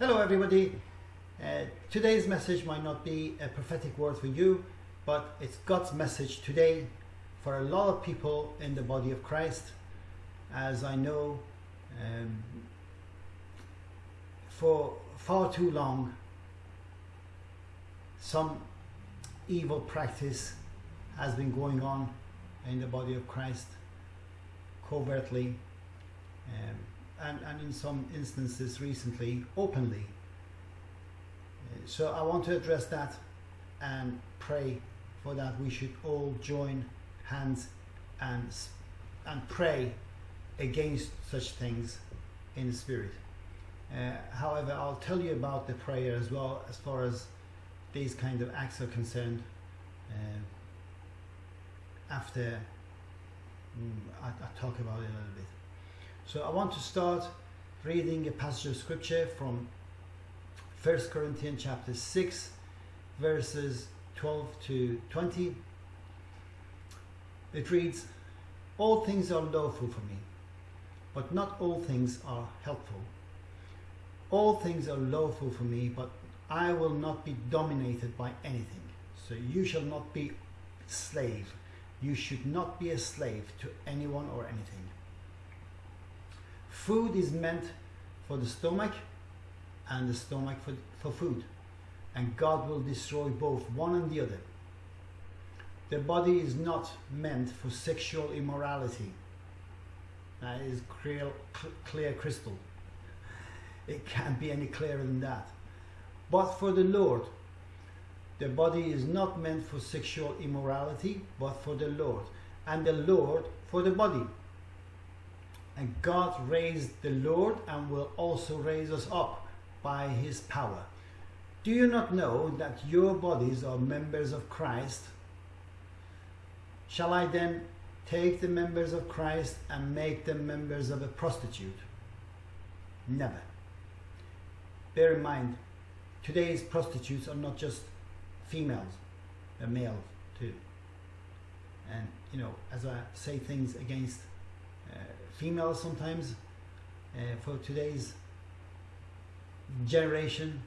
Hello, everybody. Uh, today's message might not be a prophetic word for you, but it's God's message today for a lot of people in the body of Christ. As I know, um, for far too long, some evil practice has been going on in the body of Christ covertly um, and, and in some instances recently openly. Uh, So I want to address that and pray for that we should all join hands and, and pray against such things in the spirit. Uh, however, I'll tell you about the prayer as well as far as these kind of acts are concerned uh, after mm, I, I talk about it a little bit. So I want to start reading a passage of scripture from 1 Corinthians chapter 6 verses 12 to 20. It reads, All things are lawful for me, but not all things are helpful. All things are lawful for me, but I will not be dominated by anything. So you shall not be slave. You should not be a slave to anyone or anything. Food is meant for the stomach and the stomach for, for food. And God will destroy both one and the other. The body is not meant for sexual immorality. That is clear, cl- clear crystal. It can't be any clearer than that. But for the Lord, the body is not meant for sexual immorality, but for the Lord. And the Lord for the body. And God raised the Lord and will also raise us up by his power. Do you not know that your bodies are members of Christ? Shall I then take the members of Christ and make them members of a prostitute? Never. Bear in mind, today's prostitutes are not just females, they're males too. And, you know, as I say things against females sometimes, uh, for today's generation,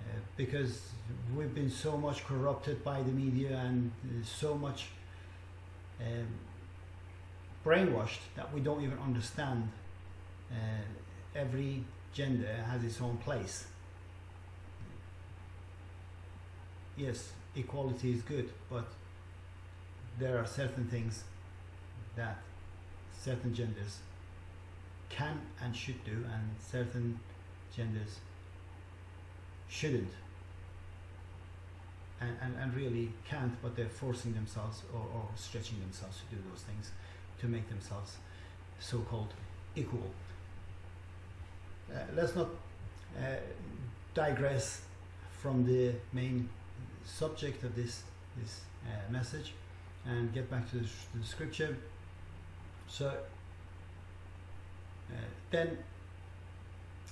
uh, because we've been so much corrupted by the media and uh, so much um, brainwashed that we don't even understand uh, every gender has its own place. Yes, equality is good, but there are certain things that certain genders can and should do, and certain genders shouldn't. And, and, and really can't, but they're forcing themselves or, or stretching themselves to do those things to make themselves so called equal. Uh, let's not uh, digress from the main subject of this, this uh, message and get back to the, to the scripture. So uh, then,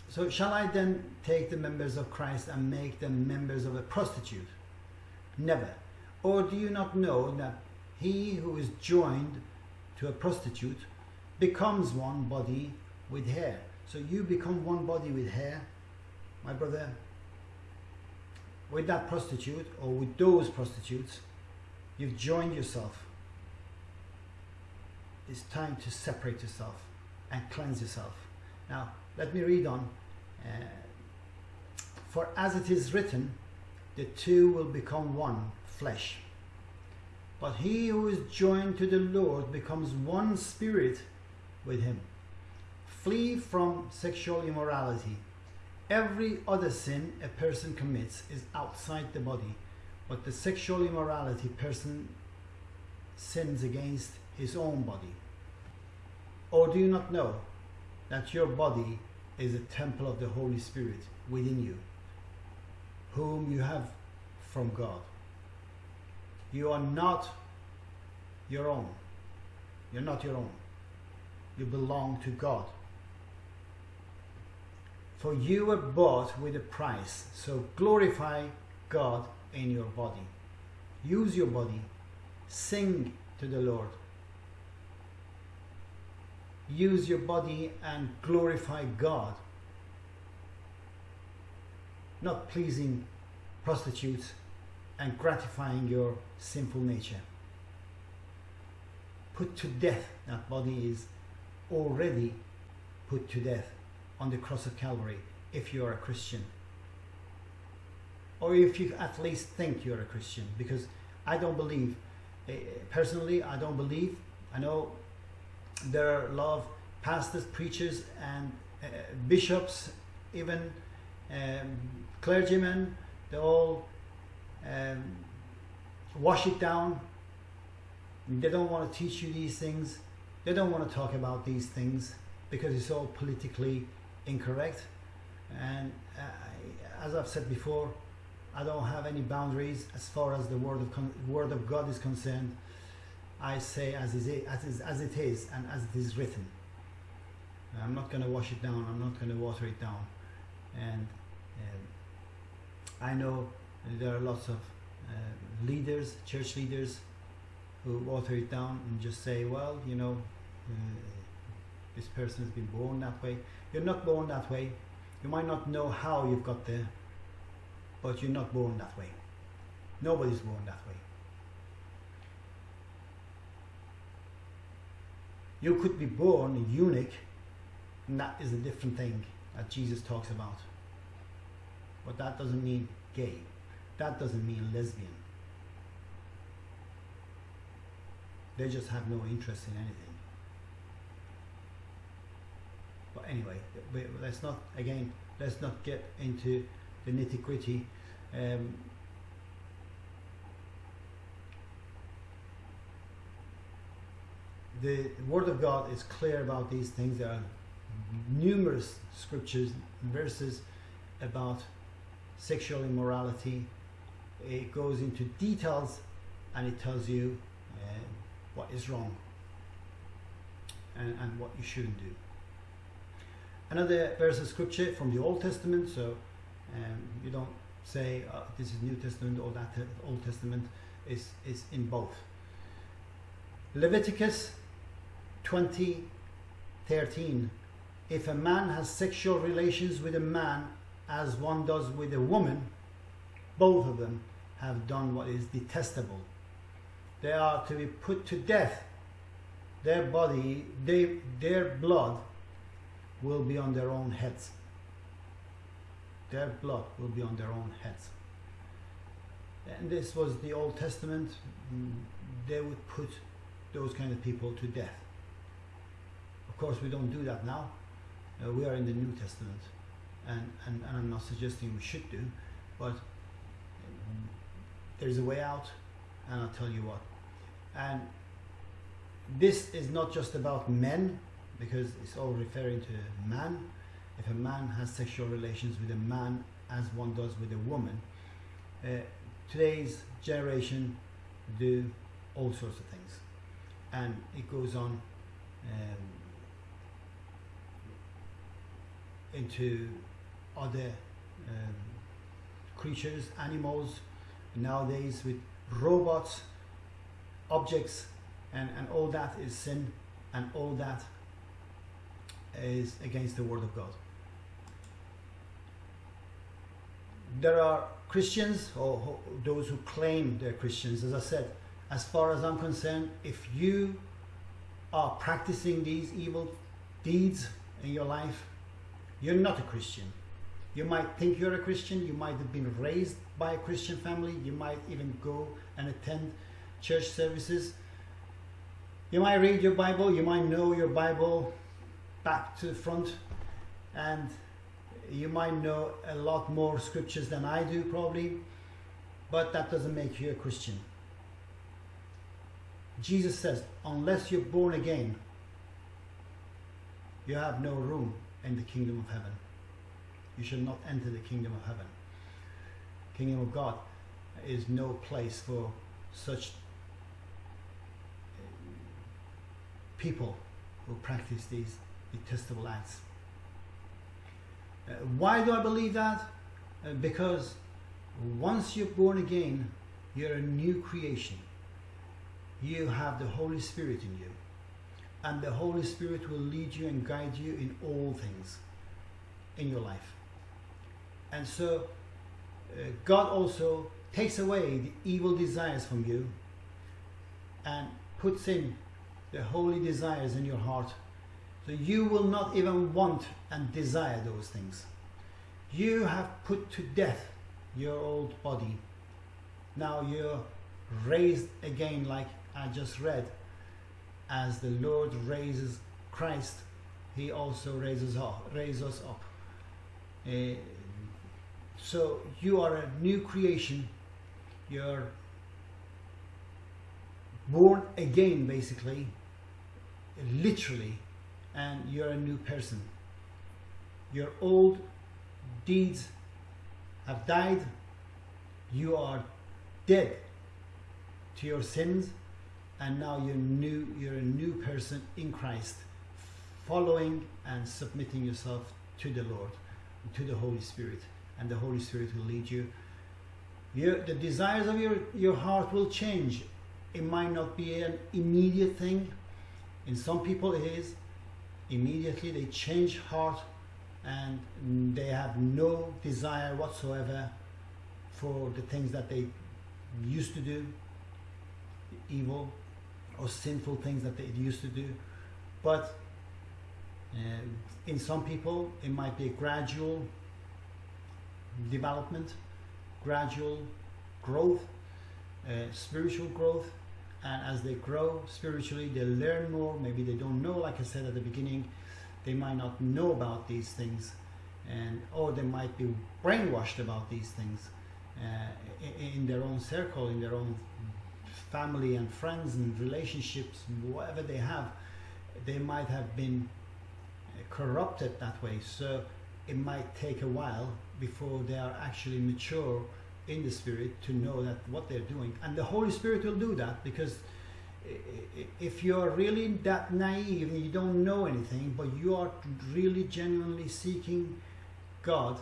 so shall I then take the members of Christ and make them members of a prostitute? Never. Or do you not know that he who is joined to a prostitute becomes one body with hair? So you become one body with hair, my brother. With that prostitute or with those prostitutes, you've joined yourself. It's time to separate yourself and cleanse yourself. Now, let me read on. Uh, For as it is written, the two will become one flesh. But he who is joined to the Lord becomes one spirit with him. Flee from sexual immorality. Every other sin a person commits is outside the body, but the sexual immorality person sins against his own body. Or do you not know that your body is a temple of the Holy Spirit within you, whom you have from God? You are not your own. You're not your own. You belong to God. For you were bought with a price, so glorify God in your body. Use your body. Sing to the Lord. Use your body and glorify God. not pleasing prostitutes and gratifying your sinful nature. Put to death, that body is already put to death on the cross of Calvary if you are a Christian. Or if you at least think you're a Christian, because I don't believe, eh, personally, I don't believe. I know there are a lot of pastors, preachers, and uh, bishops, even um, clergymen, they all um, wash it down. They don't want to teach you these things. They don't want to talk about these things because it's all politically incorrect. And uh, as I've said before, I don't have any boundaries as far as the word of word of God is concerned. I say as is as is, as it is and as it is written. I'm not going to wash it down. I'm not going to water it down. And um, I know there are lots of uh, leaders, church leaders, who water it down and just say, well, you know, uh, this person has been born that way. You're not born that way. You might not know how you've got there, but you're not born that way. Nobody's born that way. You could be born a eunuch, and that is a different thing that Jesus talks about. But that doesn't mean gay. That doesn't mean lesbian. They just have no interest in anything. But anyway, let's not, again, let's not get into the nitty gritty. Um, the Word of God is clear about these things. There are numerous scriptures, and verses about sexual immorality. It goes into details and it tells you uh, what is wrong and, and what you shouldn't do. Another verse of scripture from the Old Testament, so um, you don't say uh, this is New Testament or that Old Testament is, is in both. Leviticus 20 13 if a man has sexual relations with a man as one does with a woman, both of them have done what is detestable. They are to be put to death. Their body, they, their blood will be on their own heads. Their blood will be on their own heads. And this was the Old Testament. Mm, they would put those kind of people to death. Course, we don't do that now. Uh, we are in the New Testament, and, and, and I'm not suggesting we should do, but um, there's a way out, and I'll tell you what. And this is not just about men, because it's all referring to man. If a man has sexual relations with a man as one does with a woman, uh, today's generation do all sorts of things, and it goes on. Um, into other um, creatures, animals, nowadays with robots, objects, and, and all that is sin, and all that is against the Word of God. There are Christians, or those who claim they're Christians, as I said, as far as I'm concerned, if you are practicing these evil deeds in your life, you're not a Christian. You might think you're a Christian, you might have been raised by a Christian family, you might even go and attend church services. You might read your Bible, you might know your Bible back to the front, and you might know a lot more scriptures than I do, probably, but that doesn't make you a Christian. Jesus says, unless you're born again, you have no room in the kingdom of heaven. You shall not enter the kingdom of heaven. Kingdom of God is no place for such uh, people who practice these detestable acts. Uh, why do I believe that? Uh, because once you're born again, you're a new creation. You have the Holy Spirit in you and the Holy Spirit will lead you and guide you in all things in your life. And so uh, God also takes away the evil desires from you and puts in the holy desires in your heart. So you will not even want and desire those things. You have put to death your old body. Now you're raised again, like I just read. As the Lord raises Christ, He also raises up, raises us up. Uh, so you are a new creation. You're born again, basically, literally, and you're a new person. Your old deeds have died. You are dead to your sins, and now you're new. You're a new person in Christ, following and submitting yourself to the Lord, to the Holy Spirit, and the Holy Spirit will lead you. Your, the desires of your, your heart will change. It might not be an immediate thing. In some people, it is. Immediately, they change heart and they have no desire whatsoever for the things that they used to do, evil or sinful things that they used to do. But uh, in some people, it might be a gradual development, gradual growth, uh, spiritual growth. And as they grow spiritually, they learn more. Maybe they don't know, like I said at the beginning, they might not know about these things, and or they might be brainwashed about these things uh, in, in their own circle, in their own family and friends and relationships, whatever they have, they might have been corrupted that way. So it might take a while before they are actually mature in the spirit to know that what they're doing and the holy spirit will do that because if you're really that naive and you don't know anything but you are really genuinely seeking god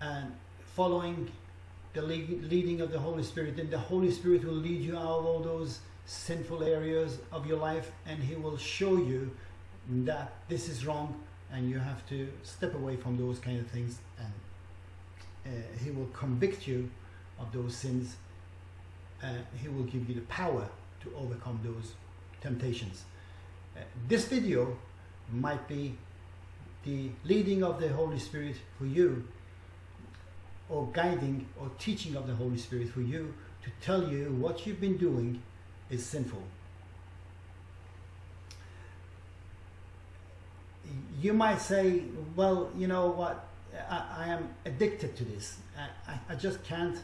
and following the leading of the holy spirit then the holy spirit will lead you out of all those sinful areas of your life and he will show you that this is wrong and you have to step away from those kind of things and uh, he will convict you of those sins. Uh, he will give you the power to overcome those temptations. Uh, this video might be the leading of the Holy Spirit for you or guiding or teaching of the Holy Spirit for you to tell you what you've been doing is sinful. You might say, well, you know what, I, I am addicted to this. I, I, I, just can't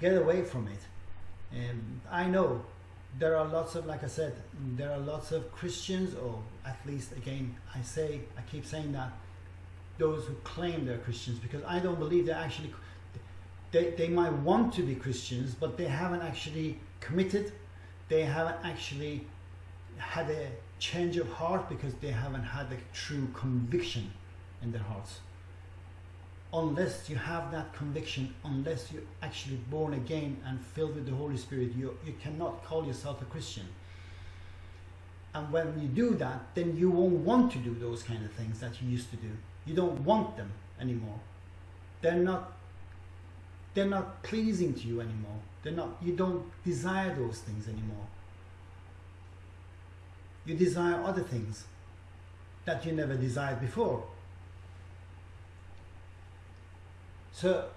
get away from it. And I know there are lots of, like I said, there are lots of Christians, or at least again, I say, I keep saying that, those who claim they're Christians, because I don't believe they're actually, they, they might want to be Christians, but they haven't actually committed, they haven't actually had a change of heart because they haven't had a true conviction in their hearts unless you have that conviction, unless you're actually born again and filled with the Holy Spirit, you, you cannot call yourself a Christian. And when you do that, then you won't want to do those kind of things that you used to do. You don't want them anymore. They're not they're not pleasing to you anymore. They're not you don't desire those things anymore. You desire other things that you never desired before. So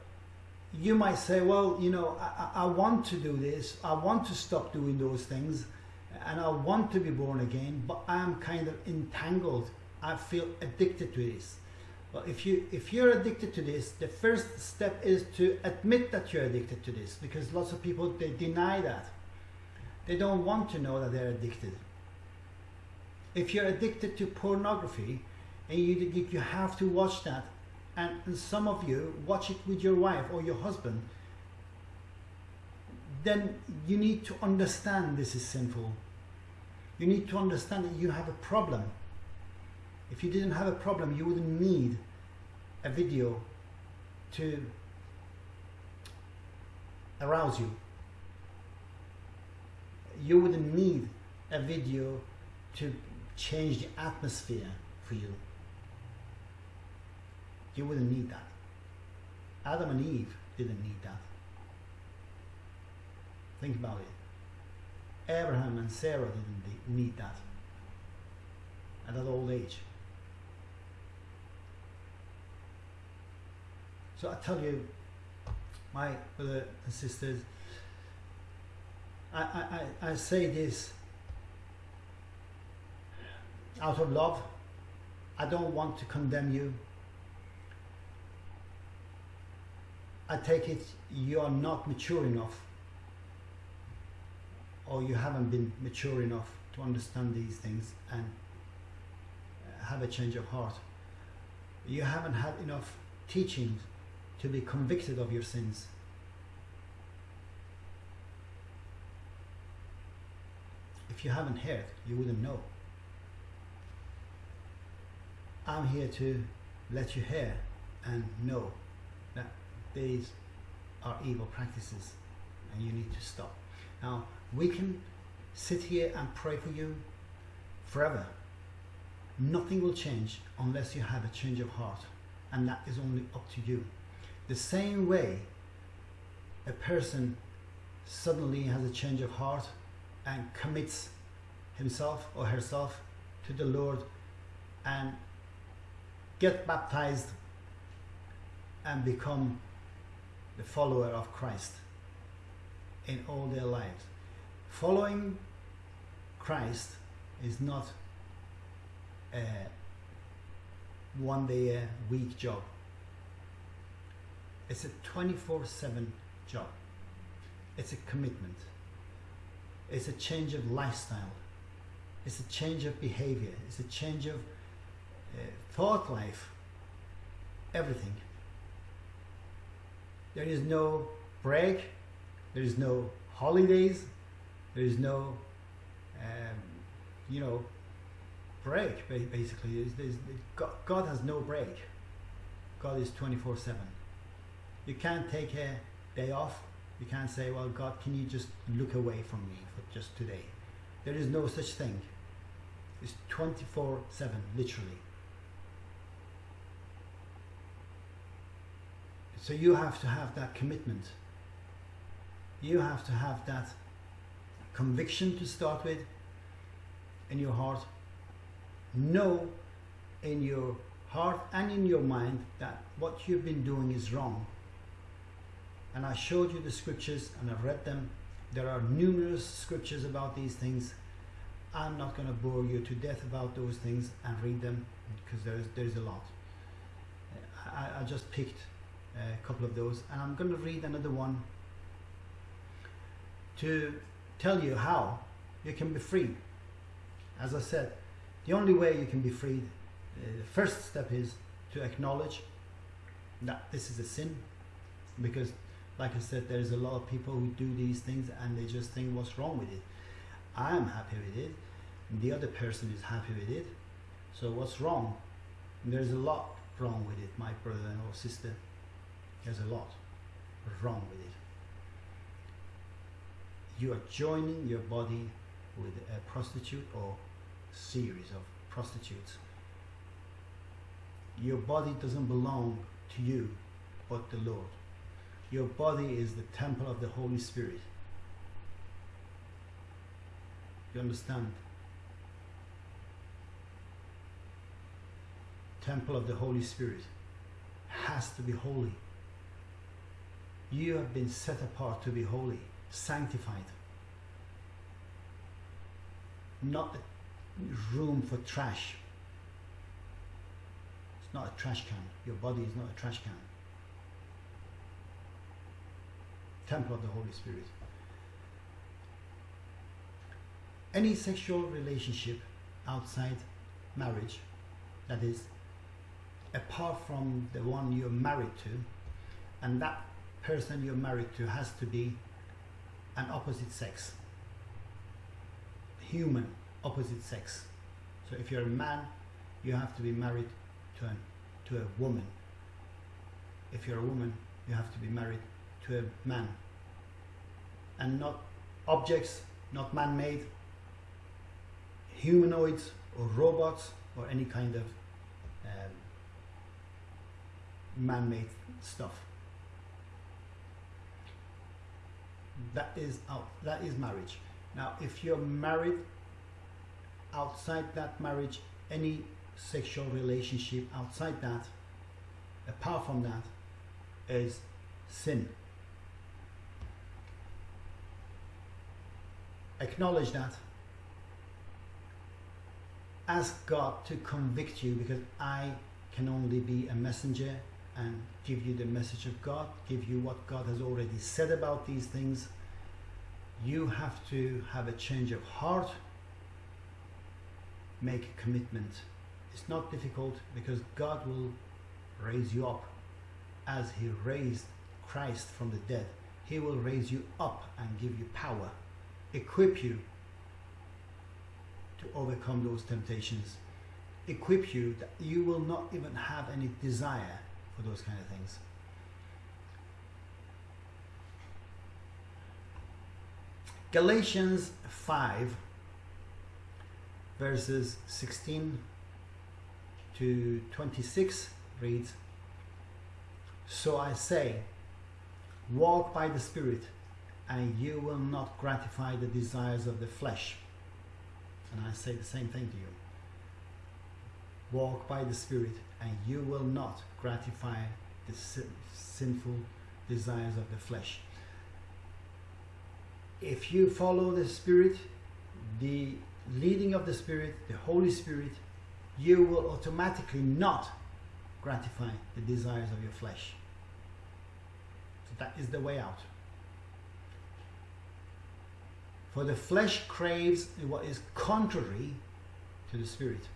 you might say, well, you know, I, I, want to do this, I want to stop doing those things, and I want to be born again, but I'm kind of entangled. I feel addicted to this. Well, if you if you're addicted to this, the first step is to admit that you're addicted to this, because lots of people they deny that. They don't want to know that they're addicted. If you're addicted to pornography, and you you have to watch that and some of you watch it with your wife or your husband, then you need to understand this is sinful. You need to understand that you have a problem. If you didn't have a problem, you wouldn't need a video to arouse you. You wouldn't need a video to change the atmosphere for you you wouldn't need that. Adam and Eve didn't need that. Think about it. Abraham and Sarah didn't need that at that old age. So I tell you, my brothers and sisters, I, I, I, I say this out of love. I don't want to condemn you. I take it you are not mature enough or you haven't been mature enough to understand these things and uh, have a change of heart. You haven't had enough teachings to be convicted of your sins. If you haven't heard, you wouldn't know. I'm here to let you hear and know that these are evil practices and you need to stop. Now, we can sit here and pray for you forever. Nothing will change unless you have a change of heart, and that is only up to you. The same way a person suddenly has a change of heart and commits himself or herself to the Lord and get baptized and become the follower of Christ in all their lives. Following Christ is not a one day a week job. It's a 24 7 job. It's a commitment. It's a change of lifestyle. It's a change of behavior. It's a change of uh, thought life. Everything. There is no break. There is no holidays. There is no, um, you know, break. Basically, there's, there's, God, God has no break. God is twenty four seven. You can't take a day off. You can't say, "Well, God, can you just look away from me for just today?" There is no such thing. It's twenty four seven, literally. So you have to have that commitment. You have to have that conviction to start with in your heart. Know in your heart and in your mind that what you've been doing is wrong. And I showed you the scriptures and I've read them. There are numerous scriptures about these things. I'm not going to bore you to death about those things and read them because there's there's a lot. I, I just picked a couple of those and I'm going to read another one to tell you how you can be free. As I said, the only way you can be freed, uh, the first step is to acknowledge that this is a sin because like I said, there's a lot of people who do these things and they just think what's wrong with it. I'm happy with it. The other person is happy with it. So what's wrong? There's a lot wrong with it, my brother or sister. There's a lot wrong with it. You are joining your body with a prostitute or series of prostitutes. Your body doesn't belong to you, but the Lord. Your body is the temple of the Holy Spirit. You understand? Temple of the Holy Spirit has to be holy. You have been set apart to be holy, sanctified. Not a room for trash. It's not a trash can. Your body is not a trash can. Temple of the Holy Spirit. Any sexual relationship outside marriage, that is, apart from the one you're married to, and that person you're married to has to be an opposite sex, human opposite sex. So if you're a man, you have to be married to a, to a woman. If you're a woman, you have to be married to a man. And not objects, not man made, humanoids or robots or any kind of um, man made stuff. That is out. That is marriage. Now, if you're married outside that marriage, any sexual relationship outside that, apart from that, is sin. Acknowledge that. Ask God to convict you because I can only be a messenger and give you the message of God, give you what God has already said about these things. You have to have a change of heart, make a commitment. It's not difficult because God will raise you up as He raised Christ from the dead. He will raise you up and give you power, equip you to overcome those temptations, equip you that you will not even have any desire for those kind of things. Galatians 5 verses 16 to 26 reads So I say, walk by the Spirit, and you will not gratify the desires of the flesh. And I say the same thing to you. Walk by the Spirit, and you will not gratify the sin- sinful desires of the flesh. If you follow the Spirit, the leading of the Spirit, the Holy Spirit, you will automatically not gratify the desires of your flesh. So that is the way out. For the flesh craves what is contrary to the Spirit,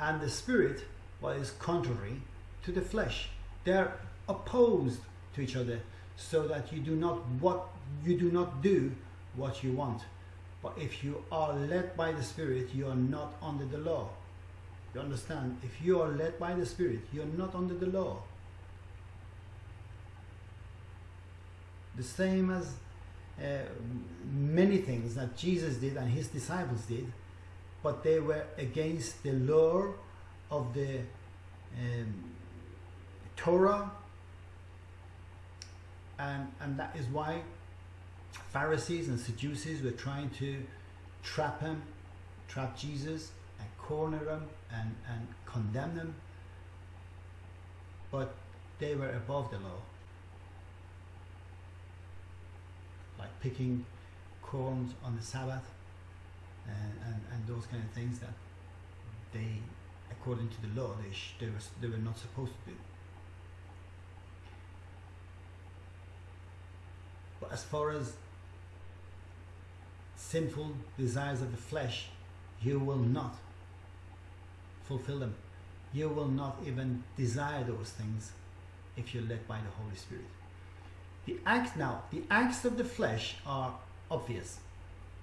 and the Spirit what is contrary to the flesh. They're opposed to each other, so that you do not what you do not do what you want. But if you are led by the Spirit, you are not under the law. You understand? If you are led by the Spirit, you are not under the law. The same as uh, many things that Jesus did and his disciples did, but they were against the law of the um, Torah, and, and that is why Pharisees and Sadducees were trying to trap him, trap Jesus, and corner him and, and condemn him. But they were above the law. Like picking corns on the Sabbath and, and, and those kind of things that they, according to the law, they, they, were, they were not supposed to do. But as far as sinful desires of the flesh, you will not fulfill them. You will not even desire those things if you're led by the Holy Spirit. The acts now, the acts of the flesh are obvious.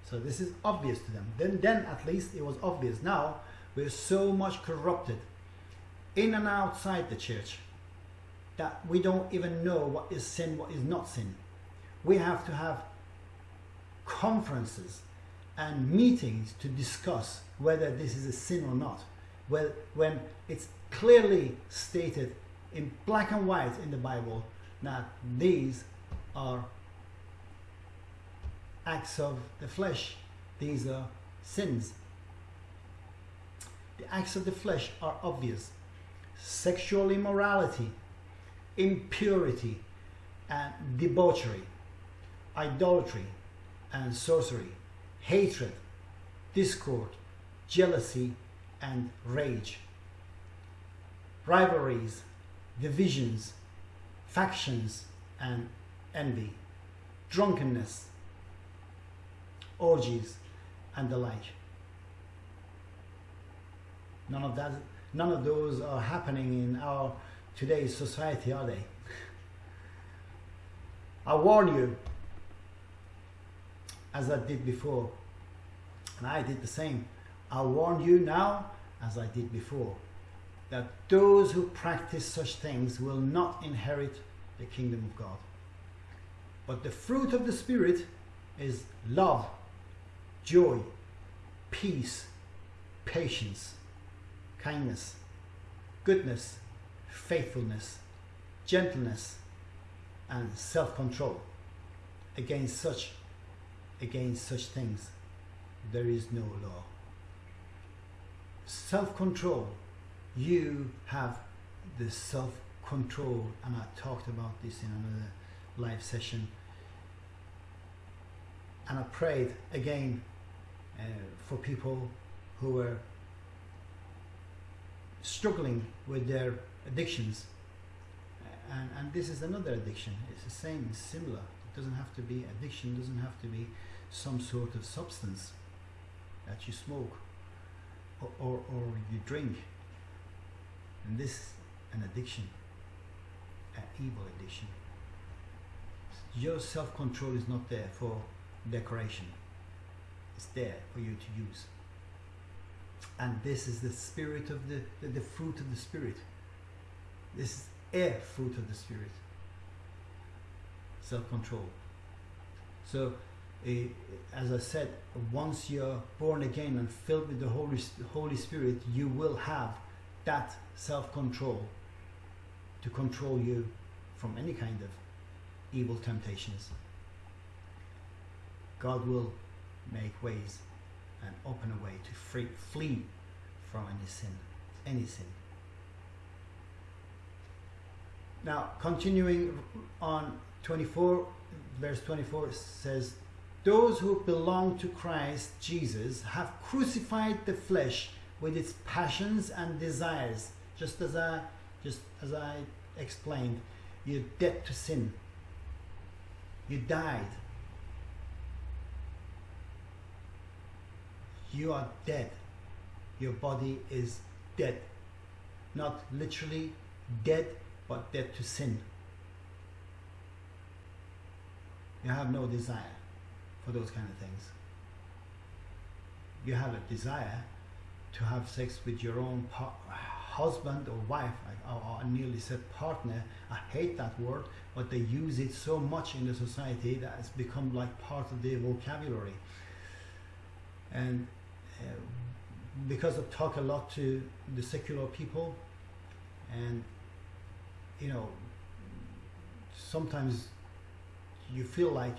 So this is obvious to them. Then then at least it was obvious. Now we're so much corrupted in and outside the church that we don't even know what is sin, what is not sin. We have to have conferences and meetings to discuss whether this is a sin or not. Well, when it's clearly stated in black and white in the Bible that these are acts of the flesh, these are sins. The acts of the flesh are obvious. Sexual immorality, impurity, and debauchery, idolatry, and sorcery, hatred, discord, jealousy, and rage, rivalries, divisions, factions, and envy, drunkenness, orgies, and the like. None of that, none of those are happening in our today's society, are they? I warn you, as I did before, and I did the same. I warn you now, as I did before, that those who practice such things will not inherit the kingdom of God. But the fruit of the Spirit is love, joy, peace, patience, kindness, goodness, faithfulness, gentleness, and self control. against such against such things there is no law. Self-control. You have the self-control, and I talked about this in another live session. And I prayed again uh, for people who were struggling with their addictions. And, and this is another addiction. It's the same, it's similar. It doesn't have to be addiction, doesn't have to be some sort of substance that you smoke or, or, or you drink. And this an addiction, an evil addiction. Your self-control is not there for decoration. It's there for you to use. And this is the spirit of the, the, the fruit of the spirit. This is a fruit of the spirit. Self-control. So, uh, as I said, once you're born again and filled with the Holy, Holy Spirit, you will have that self-control to control you from any kind of evil temptations. God will make ways and open a way to free, flee from any sin, any sin. Now, continuing on 24, verse 24 says, Those who belong to Christ Jesus have crucified the flesh with its passions and desires, just as I just as I explained, you're dead to sin. You died. You are dead. Your body is dead. Not literally dead, but dead to sin. You have no desire for those kind of things. You have a desire to have sex with your own husband or wife, I, I nearly said partner. I hate that word, but they use it so much in the society that it's become like part of their vocabulary. And uh, because I talk a lot to the secular people, and you know, sometimes you feel like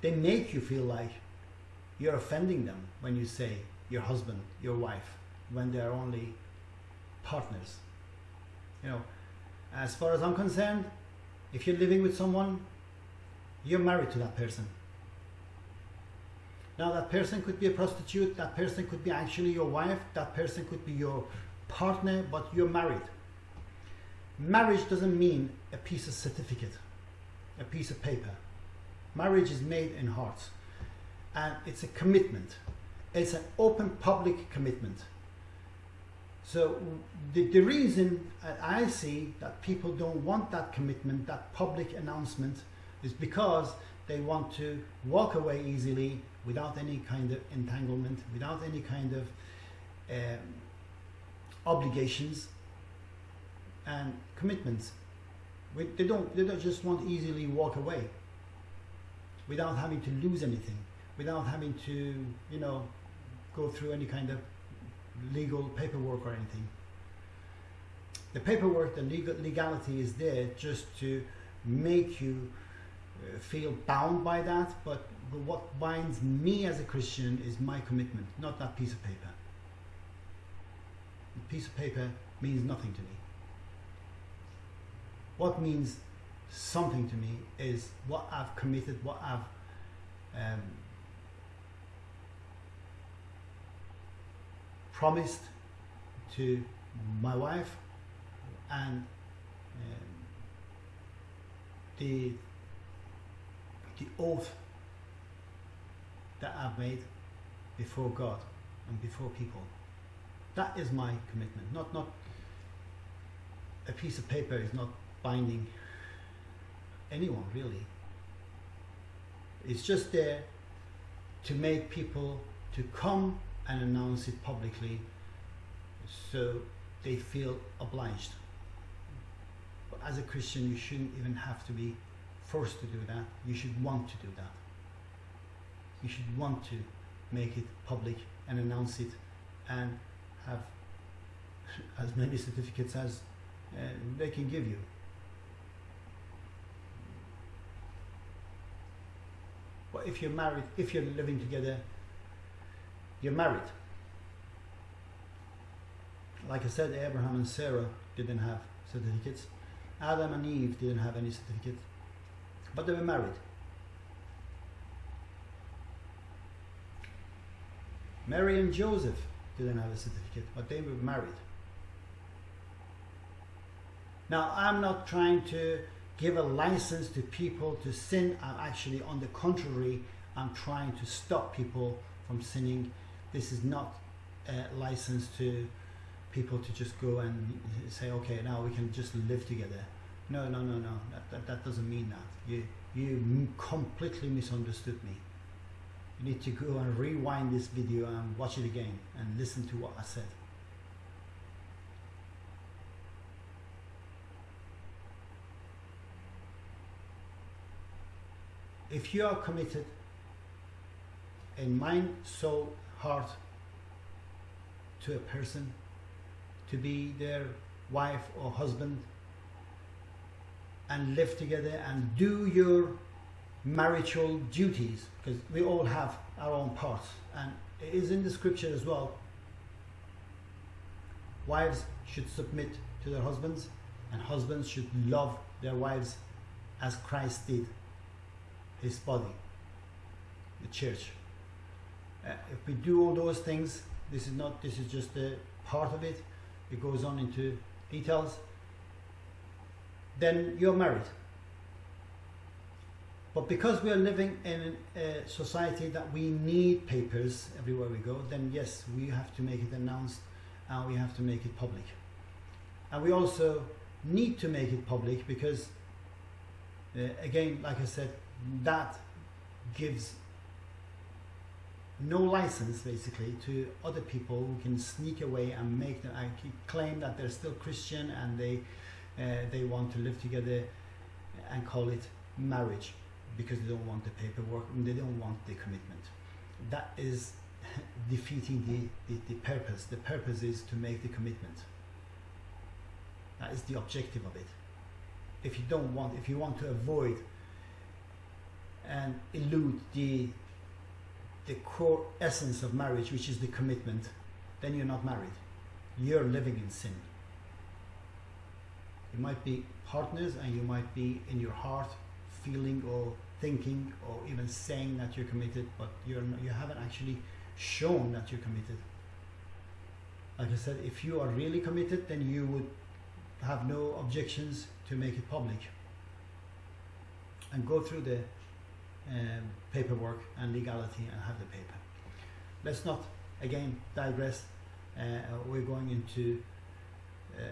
they make you feel like you're offending them when you say your husband, your wife, when they're only partners. You know, as far as I'm concerned, if you're living with someone, you're married to that person. Now, that person could be a prostitute, that person could be actually your wife, that person could be your partner, but you're married. Marriage doesn't mean a piece of certificate, a piece of paper. Marriage is made in hearts, and it's a commitment. It's an open public commitment. So the, the reason I see that people don't want that commitment, that public announcement, is because they want to walk away easily without any kind of entanglement, without any kind of um, obligations and commitments. They don't, they don't just want easily walk away without having to lose anything, without having to, you know, go through any kind of legal paperwork or anything. The paperwork, the legal, legality is there just to make you uh, feel bound by that, but, what binds me as a Christian is my commitment, not that piece of paper. The piece of paper means nothing to me. What means something to me is what I've committed, what I've um, promised to my wife and um, the the oath that I've made before God and before people. That is my commitment. Not not a piece of paper is not binding anyone really. It's just there to make people to come and announce it publicly so they feel obliged. But as a Christian, you shouldn't even have to be forced to do that. You should want to do that. You should want to make it public and announce it and have as many certificates as uh, they can give you. But if you're married, if you're living together, you're married. Like I said, Abraham and Sarah didn't have certificates. Adam and Eve didn't have any certificate, but they were married. Mary and Joseph didn't have a certificate, but they were married. Now, I'm not trying to give a license to people to sin. I'm actually, on the contrary, I'm trying to stop people from sinning. This is not uh, a license to people to just go and say, okay, now we can just live together. No, no, no, no. That, that, that doesn't mean that. You, you completely misunderstood me. You need to go and rewind this video and watch it again and listen to what I said. If you are committed in mind, soul, heart to a person, to be their wife or husband, and live together and do your marital duties because we all have our own parts. And it is in the scripture as well. Wives should submit to their husbands and husbands should love their wives as Christ did his body the church uh, if we do all those things this is not this is just a part of it. It goes on into details. Then you're married. But because we are living in a society that we need papers everywhere we go, then yes, we have to make it announced and we have to make it public. And we also need to make it public because, uh, again, like I said, that gives no license basically to other people who can sneak away and make them and claim that they're still Christian and they uh, they want to live together and call it marriage because they don't want the paperwork and they don't want the commitment. That is defeating the, the, the purpose. The purpose is to make the commitment. That is the objective of it. If you don't want, if you want to avoid and elude the the core essence of marriage, which is the commitment, then you're not married. You're living in sin. You might be partners and you might be in your heart feeling or thinking or even saying that you're committed, but you're not, you haven't actually shown that you're committed. Like I said, if you are really committed, then you would have no objections to make it public and go through the um, paperwork and legality and have the paper. Let's not again digress. Uh, we're going into uh,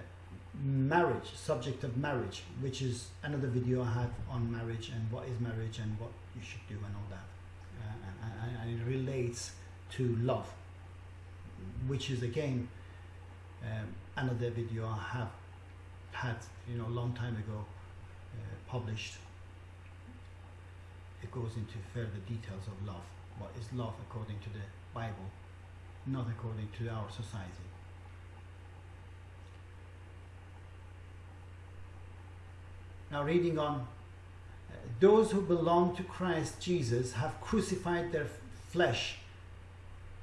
marriage, subject of marriage, which is another video I had on marriage and what is marriage and what you should do and all that. Uh, and, and, it relates to love, which is again um, another video I have had, you know, a long time ago uh, published. It goes into further details of love. What is love according to the Bible, not according to our society. Now, reading on, uh, those who belong to Christ Jesus have crucified their flesh.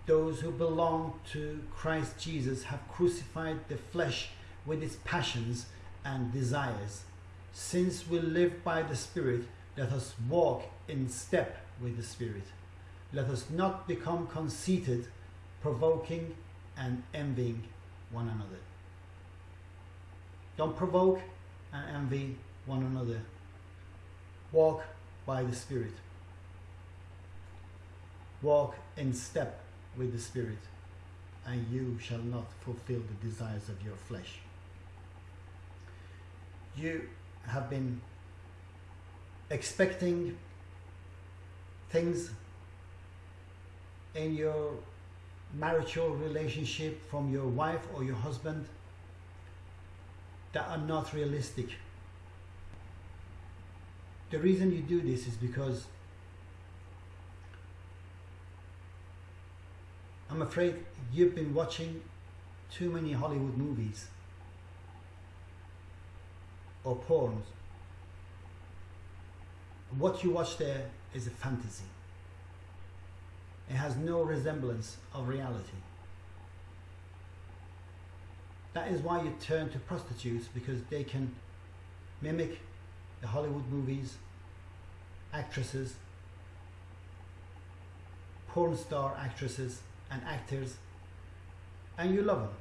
Those who belong to Christ Jesus have crucified the flesh with its passions and desires. Since we live by the Spirit, let us walk in step with the Spirit. Let us not become conceited, provoking and envying one another. Don't provoke and envy one another. Walk by the Spirit. Walk in step with the Spirit, and you shall not fulfill the desires of your flesh. You have been expecting things in your marital relationship from your wife or your husband that are not realistic the reason you do this is because I'm afraid you've been watching too many Hollywood movies or porns. What you watch there is a fantasy. It has no resemblance of reality. That is why you turn to prostitutes because they can mimic the Hollywood movies, actresses, porn star actresses and actors, and you love them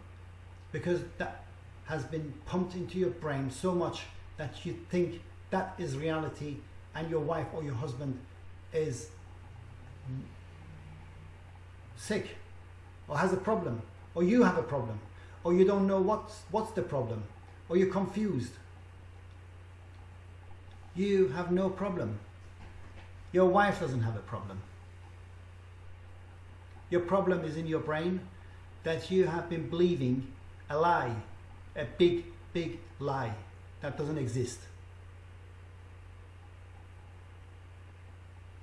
because that has been pumped into your brain so much that you think that is reality and your wife or your husband is sick or has a problem or you have a problem or you don't know what's, what's the problem or you're confused. You have no problem. Your wife doesn't have a problem. Your problem is in your brain that you have been believing a lie, a big, big lie that doesn't exist.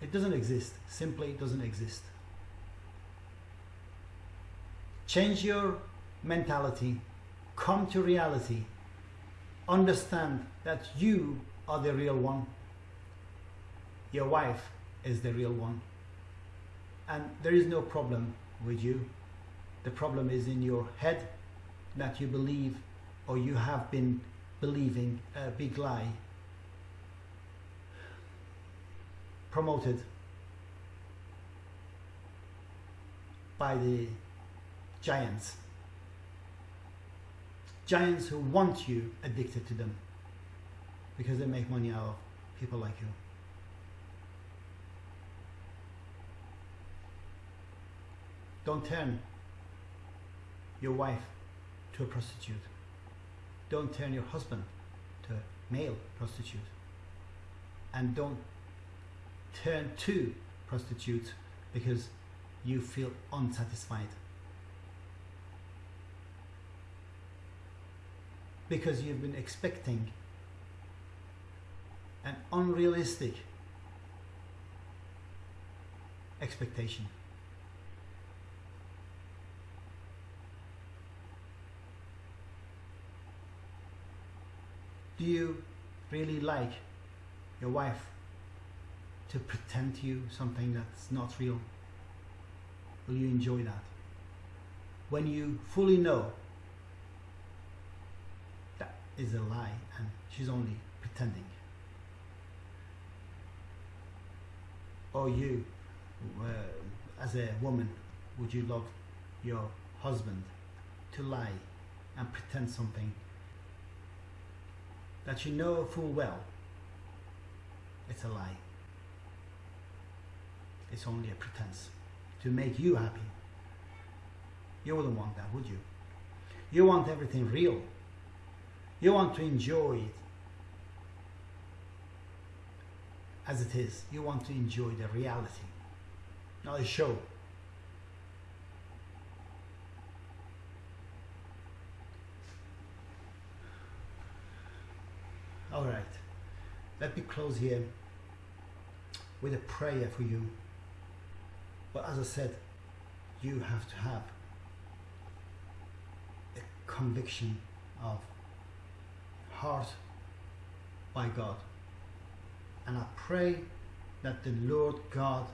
It doesn't exist, simply it doesn't exist. Change your mentality, come to reality, understand that you are the real one, your wife is the real one, and there is no problem with you. The problem is in your head that you believe or you have been believing a big lie promoted by the giants. Giants who want you addicted to them because they make money out of people like you. Don't turn your wife to a prostitute. Don't turn your husband to a male prostitute. And don't turn to prostitutes because you feel unsatisfied. Because you've been expecting an unrealistic expectation. Do you really like your wife to pretend to you something that's not real? Will you enjoy that? When you fully know that is a lie and she's only pretending. Or you, uh, as a woman, would you love your husband to lie and pretend something that you know full well it's a lie. It's only a pretense to make you happy. You wouldn't want that, would you? You want everything real. You want to enjoy it as it is. You want to enjoy the reality, not a show. All right, let me close here with a prayer for you. But as I said, you have to have a conviction of heart by God. And I pray that the Lord God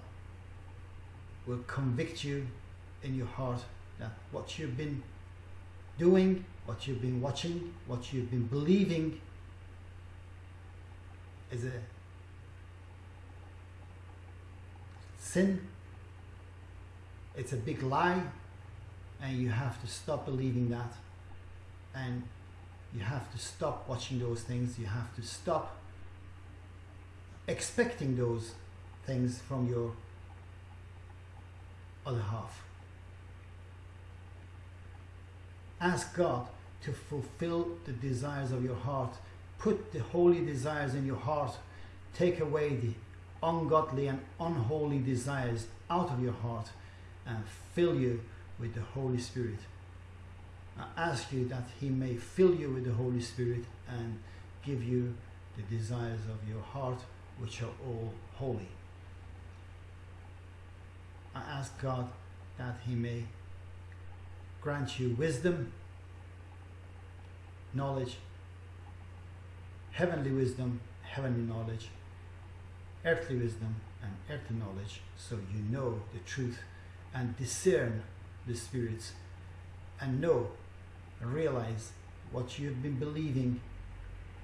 will convict you in your heart that what you've been doing, what you've been watching, what you've been believing is a sin. It's a big lie, and you have to stop believing that. And you have to stop watching those things. You have to stop expecting those things from your other half. Ask God to fulfill the desires of your heart Put the holy desires in your heart. Take away the ungodly and unholy desires out of your heart and fill you with the Holy Spirit. I ask you that He may fill you with the Holy Spirit and give you the desires of your heart, which are all holy. I ask God that He may grant you wisdom, knowledge, heavenly wisdom, heavenly knowledge, earthly wisdom, and earthly knowledge, so you know the truth and discern the spirits and know and realize what you've been believing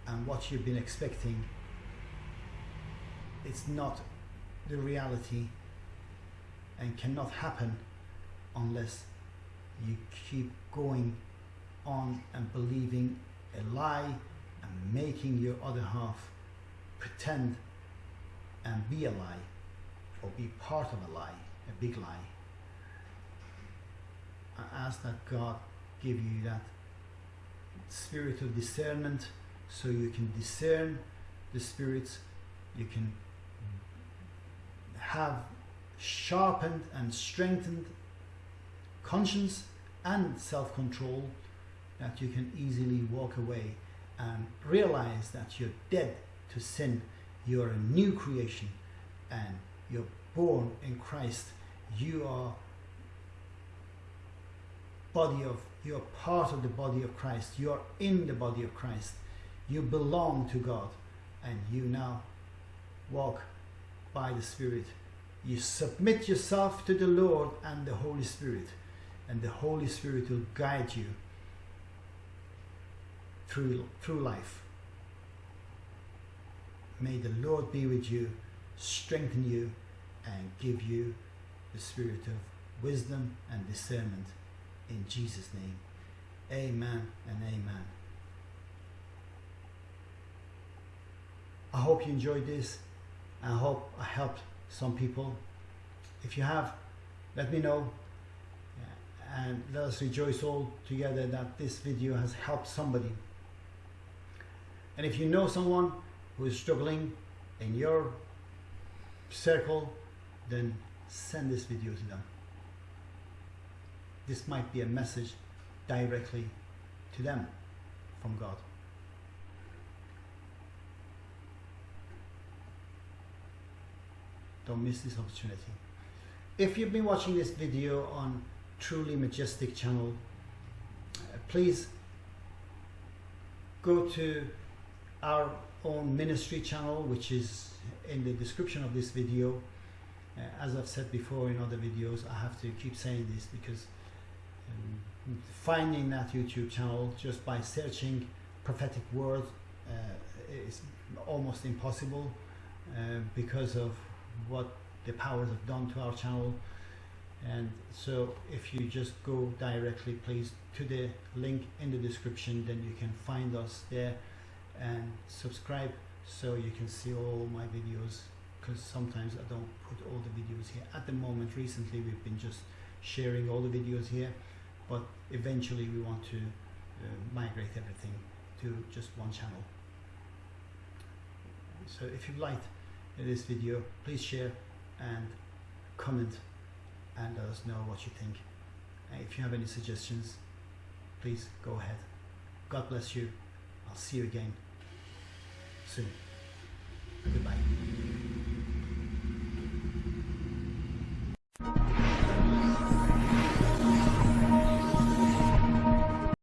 and what you've been expecting it's not the reality and cannot happen unless you keep going on and believing a lie and making your other half pretend and be a lie or be part of a lie, a big lie. I ask that God give you that spirit of discernment so you can discern the spirits, you can have sharpened and strengthened conscience and self control that you can easily walk away and realize that you're dead to sin. You're a new creation and you're born in Christ. You are body of you're part of the body of Christ. You're in the body of Christ. You belong to God and you now walk by the Spirit. You submit yourself to the Lord and the Holy Spirit, and the Holy Spirit will guide you through, through life. May the Lord be with you, strengthen you, and give you the spirit of wisdom and discernment. In Jesus' name, amen and amen. I hope you enjoyed this. I hope I helped some people. If you have, let me know. Uh, and let us rejoice all together that this video has helped somebody. And if you know someone who is struggling in your circle, then send this video to them. This might be a message directly to them from God. Don't miss this opportunity. If you've been watching this video on Truly Majestic channel, uh, please go to our own ministry channel, which is in the description of this video. Uh, as I've said before in other videos, I have to keep saying this because finding that YouTube channel just by searching prophetic word uh, is almost impossible uh, because of what the powers have done to our channel. And so if you just go directly please to the link in the description then you can find us there and subscribe so you can see all my videos because sometimes I don't put all the videos here. At the moment recently we've been just sharing all the videos here but eventually we want to uh, migrate everything to just one channel. So if you've liked this video please share and comment and let us know what you think. And if you have any suggestions please go ahead. God bless you. I'll see you again soon. Goodbye